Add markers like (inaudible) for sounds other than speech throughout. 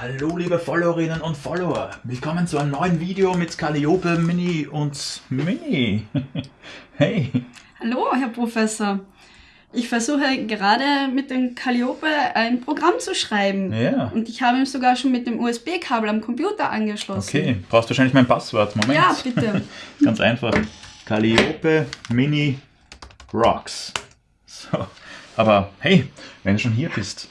Hallo liebe Followerinnen und Follower, willkommen zu einem neuen Video mit Calliope Mini und Mini. (laughs) hey. Hallo Herr Professor. Ich versuche gerade mit dem Calliope ein Programm zu schreiben. Ja. Und ich habe ihn sogar schon mit dem USB-Kabel am Computer angeschlossen. Okay, brauchst wahrscheinlich mein Passwort. Moment. Ja, bitte. (laughs) Ganz einfach. Calliope Mini Rocks. So. Aber hey, wenn du schon hier bist,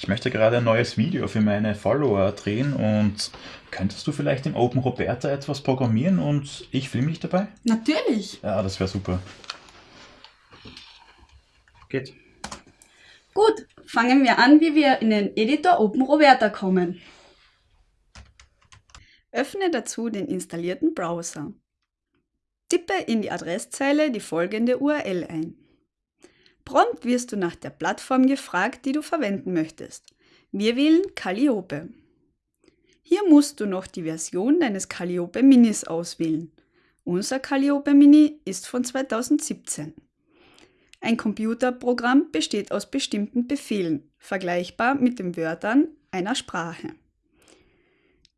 ich möchte gerade ein neues Video für meine Follower drehen und könntest du vielleicht im Open Roberta etwas programmieren und ich filme dich dabei? Natürlich. Ja, das wäre super. Geht. Gut, fangen wir an, wie wir in den Editor Open Roberta kommen. Öffne dazu den installierten Browser. Tippe in die Adresszeile die folgende URL ein. Prompt wirst du nach der Plattform gefragt, die du verwenden möchtest. Wir wählen Calliope. Hier musst du noch die Version deines Calliope Minis auswählen. Unser Calliope Mini ist von 2017. Ein Computerprogramm besteht aus bestimmten Befehlen, vergleichbar mit den Wörtern einer Sprache.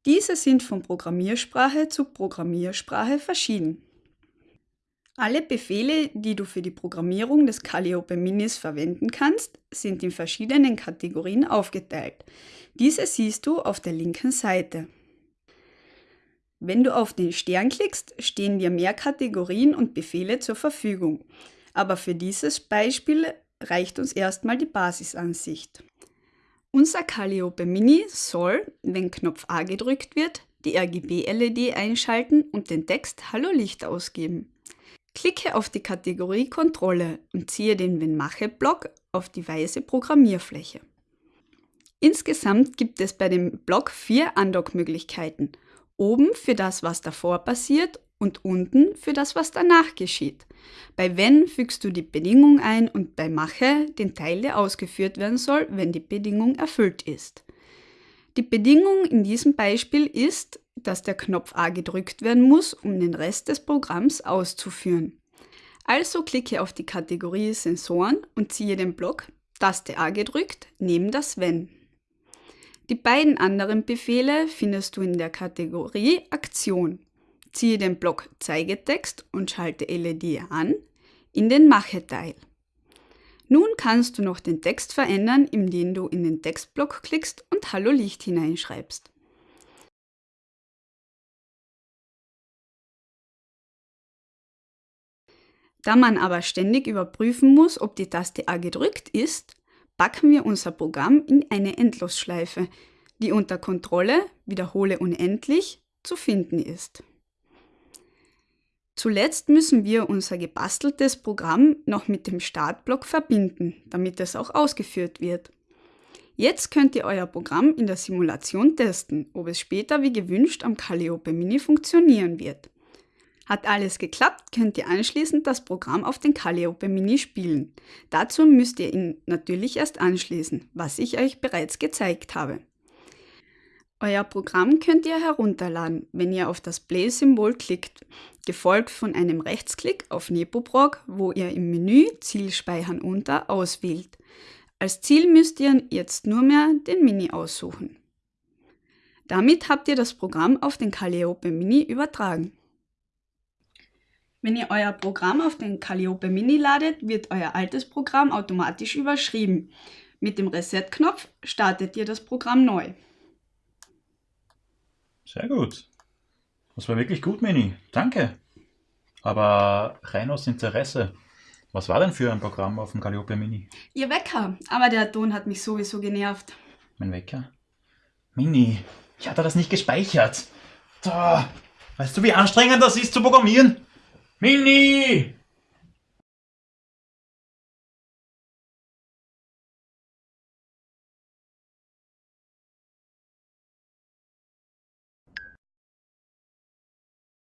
Diese sind von Programmiersprache zu Programmiersprache verschieden. Alle Befehle, die du für die Programmierung des Calliope Minis verwenden kannst, sind in verschiedenen Kategorien aufgeteilt. Diese siehst du auf der linken Seite. Wenn du auf den Stern klickst, stehen dir mehr Kategorien und Befehle zur Verfügung. Aber für dieses Beispiel reicht uns erstmal die Basisansicht. Unser Calliope Mini soll, wenn Knopf A gedrückt wird, die RGB-LED einschalten und den Text Hallo Licht ausgeben. Klicke auf die Kategorie Kontrolle und ziehe den Wenn-Mache-Block auf die weiße Programmierfläche. Insgesamt gibt es bei dem Block vier Andock-Möglichkeiten. Oben für das, was davor passiert und unten für das, was danach geschieht. Bei Wenn fügst du die Bedingung ein und bei Mache den Teil, der ausgeführt werden soll, wenn die Bedingung erfüllt ist. Die Bedingung in diesem Beispiel ist, dass der Knopf A gedrückt werden muss, um den Rest des Programms auszuführen. Also klicke auf die Kategorie Sensoren und ziehe den Block Taste A gedrückt neben das Wenn. Die beiden anderen Befehle findest du in der Kategorie Aktion. Ziehe den Block Zeigetext und schalte LED an in den Mache-Teil. Nun kannst du noch den Text verändern, indem du in den Textblock klickst und Hallo Licht hineinschreibst. Da man aber ständig überprüfen muss, ob die Taste A gedrückt ist, packen wir unser Programm in eine Endlosschleife, die unter Kontrolle Wiederhole unendlich zu finden ist. Zuletzt müssen wir unser gebasteltes Programm noch mit dem Startblock verbinden, damit es auch ausgeführt wird. Jetzt könnt ihr euer Programm in der Simulation testen, ob es später wie gewünscht am Calliope Mini funktionieren wird. Hat alles geklappt, könnt ihr anschließend das Programm auf den Calliope Mini spielen. Dazu müsst ihr ihn natürlich erst anschließen, was ich euch bereits gezeigt habe. Euer Programm könnt ihr herunterladen, wenn ihr auf das Play-Symbol klickt, gefolgt von einem Rechtsklick auf Nepoprog, wo ihr im Menü Ziel speichern unter auswählt. Als Ziel müsst ihr jetzt nur mehr den Mini aussuchen. Damit habt ihr das Programm auf den Calliope Mini übertragen. Wenn ihr euer Programm auf den Calliope Mini ladet, wird euer altes Programm automatisch überschrieben. Mit dem Reset-Knopf startet ihr das Programm neu. Sehr gut. Das war wirklich gut, Mini. Danke. Aber rein aus Interesse. Was war denn für ein Programm auf dem Calliope Mini? Ihr Wecker, aber der Ton hat mich sowieso genervt. Mein Wecker? Mini, ich hatte das nicht gespeichert. Da, weißt du, wie anstrengend das ist zu programmieren? Mini!